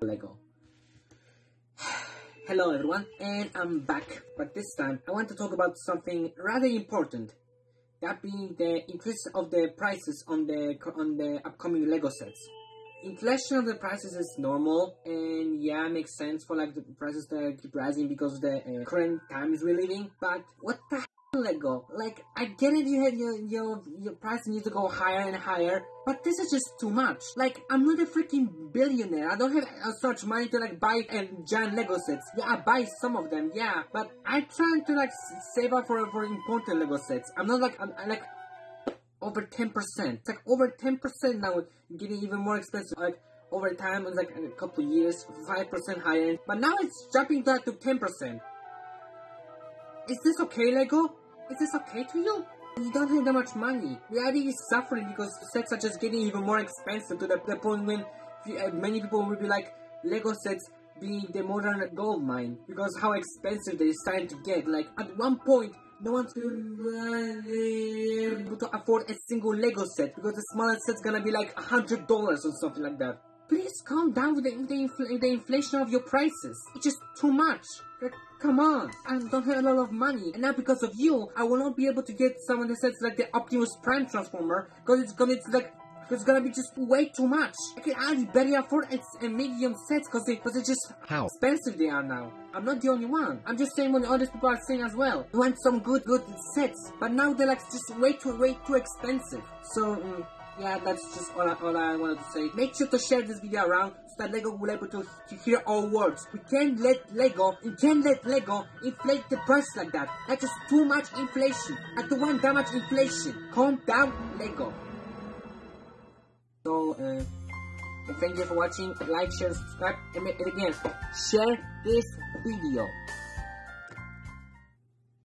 Lego. Hello everyone, and I'm back, but this time I want to talk about something rather important. That being the increase of the prices on the on the upcoming Lego sets. Inflation of the prices is normal, and yeah, makes sense for like the prices to keep rising because of the uh, current times we're living. But what the Lego. Like, I get it, you had your, your, your price needs to go higher and higher, but this is just too much. Like, I'm not a freaking billionaire. I don't have uh, as much money to, like, buy a giant Lego sets. Yeah, I buy some of them, yeah, but I'm trying to, like, save up for, for important Lego sets. I'm not, like, I'm, I'm like, over 10%. It's like over 10% now, getting even more expensive. Like, over time, it's like a couple years, 5% higher, but now it's jumping back to 10%. Is this okay, Lego? Is this okay to you? You don't have that much money. Reality is suffering because sets are just getting even more expensive to the, the point when uh, many people will be like, Lego sets being the modern gold mine because how expensive they're starting to get. Like at one point, no one's gonna be able to afford a single Lego set because the smallest set's gonna be like a hundred dollars or something like that. Please calm down with the, the, infl the inflation of your prices. It's just too much. Like, come on. I don't have a lot of money. And now because of you, I will not be able to get someone that says like the Optimus Prime Transformer because it's gonna, it's like, it's gonna be just way too much. I can only barely afford a medium set because they, cause it's just how expensive they are now. I'm not the only one. I'm just saying what the other people are saying as well. You want some good, good sets, but now they're like just way too, way too expensive. So, um, yeah, that's just all I, all I wanted to say. Make sure to share this video around so that LEGO will be able to, to hear our words. We can't let LEGO, we can't let LEGO inflate the price like that. That's just too much inflation. I don't want that much inflation. Calm down, LEGO. So, uh, thank you for watching. Like, share, subscribe, and, and again, share this video.